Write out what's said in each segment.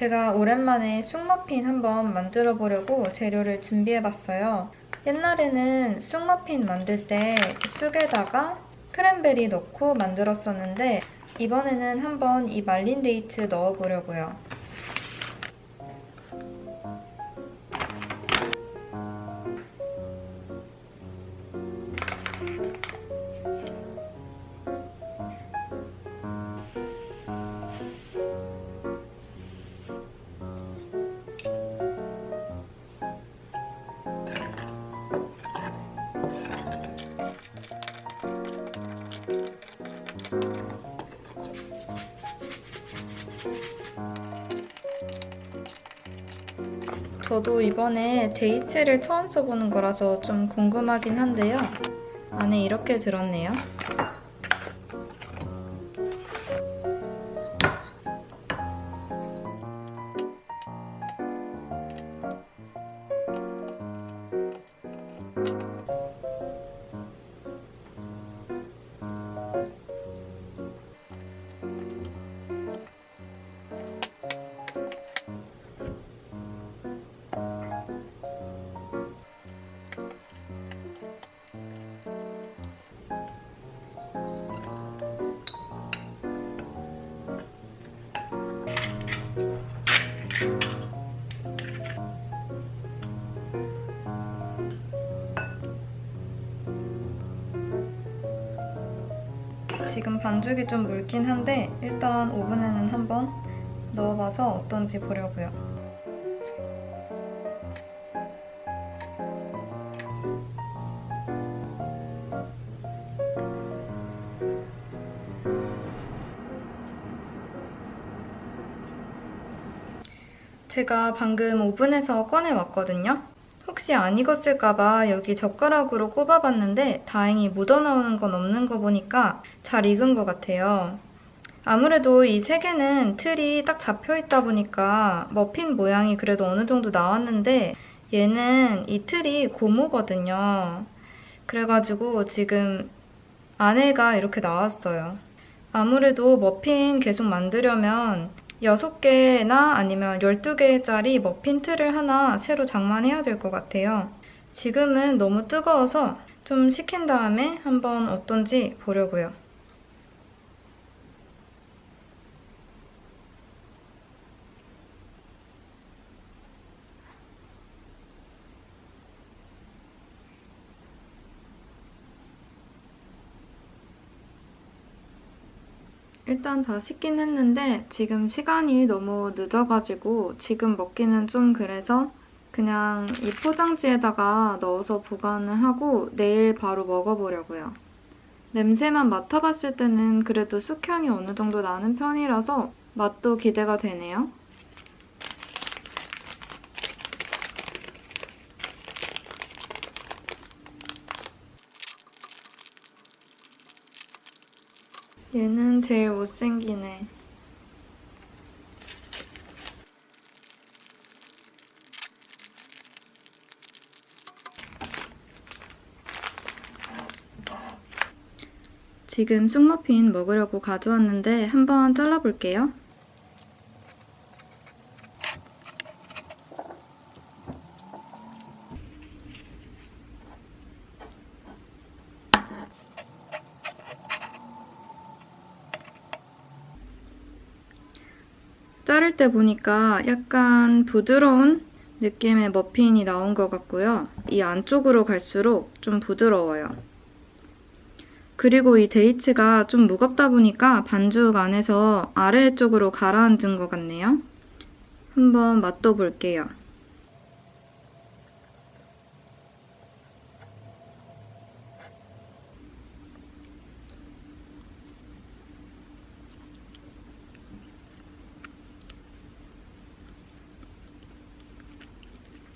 제가 오랜만에 쑥머핀 한번 만들어 보려고 재료를 준비해 봤어요. 옛날에는 쑥머핀 만들 때 쑥에다가 크랜베리 넣고 만들었었는데 이번에는 한번 이 말린 데이츠 넣어 보려고요. 저도 이번에 데이츠를 처음 써보는 거라서 좀 궁금하긴 한데요. 안에 이렇게 들었네요. 반죽이 좀 묽긴 한데 일단 오븐에는 한번 넣어봐서 어떤지 보려고요. 제가 방금 오븐에서 꺼내왔거든요. 혹시 안 익었을까봐 여기 젓가락으로 꼽아봤는데 다행히 묻어나오는 건 없는 거 보니까 잘 익은 것 같아요. 아무래도 이 세 개는 틀이 딱 잡혀있다 보니까 머핀 모양이 그래도 어느 정도 나왔는데 얘는 이 틀이 고무거든요. 그래가지고 지금 안에가 이렇게 나왔어요. 아무래도 머핀 계속 만들려면 6개나 아니면 12개짜리 머핀 틀을 하나 새로 장만해야 될 것 같아요. 지금은 너무 뜨거워서 좀 식힌 다음에 한번 어떤지 보려고요. 일단 다 식긴 했는데 지금 시간이 너무 늦어가지고 지금 먹기는 좀 그래서 그냥 이 포장지에다가 넣어서 보관을 하고 내일 바로 먹어보려고요. 냄새만 맡아봤을 때는 그래도 쑥향이 어느 정도 나는 편이라서 맛도 기대가 되네요. 얘는 제일 못생기네. 지금 쑥머핀 먹으려고 가져왔는데 한번 잘라볼게요. 자를 때 보니까 약간 부드러운 느낌의 머핀이 나온 것 같고요. 이 안쪽으로 갈수록 좀 부드러워요. 그리고 이 데이츠가 좀 무겁다 보니까 반죽 안에서 아래쪽으로 가라앉은 것 같네요. 한번 맛도 볼게요.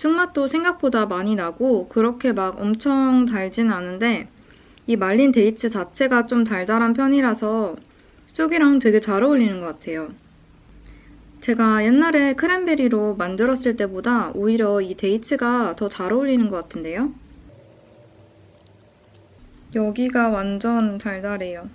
쑥맛도 생각보다 많이 나고 그렇게 막 엄청 달지는 않은데 이 말린 dates 자체가 좀 달달한 편이라서 쑥이랑 되게 잘 어울리는 것 같아요. 제가 옛날에 크랜베리로 만들었을 때보다 오히려 이 dates가 더 잘 어울리는 것 같은데요? 여기가 완전 달달해요.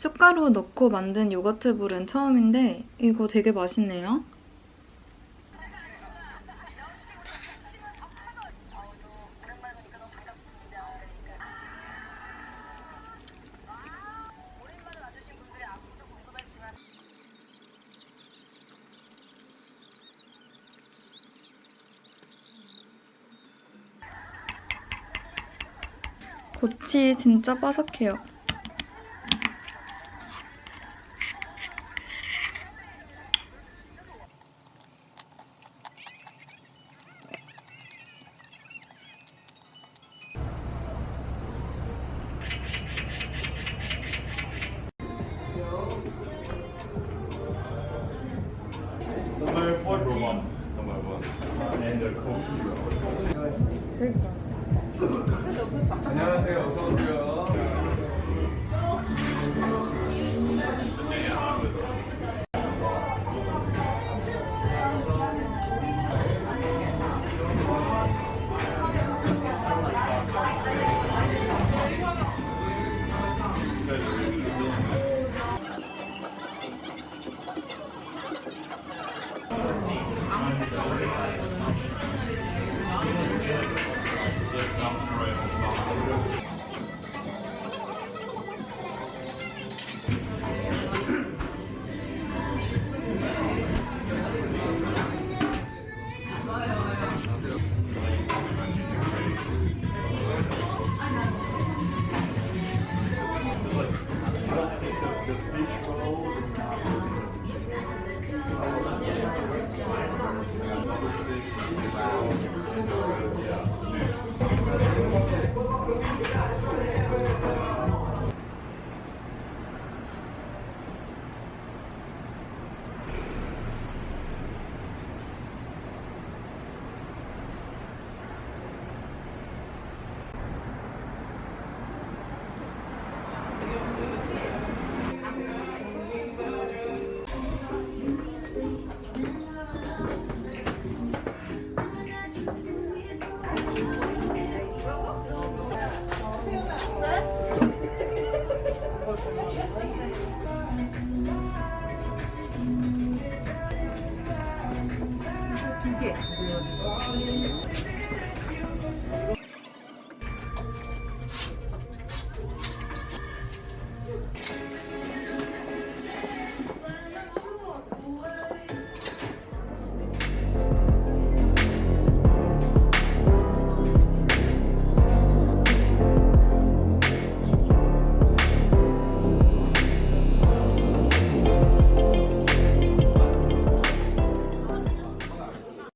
쑥가루 넣고 만든 요거트 물은 처음인데 이거 되게 맛있네요. 고치 진짜 바삭해요. Number one. Number one. And the coke zero.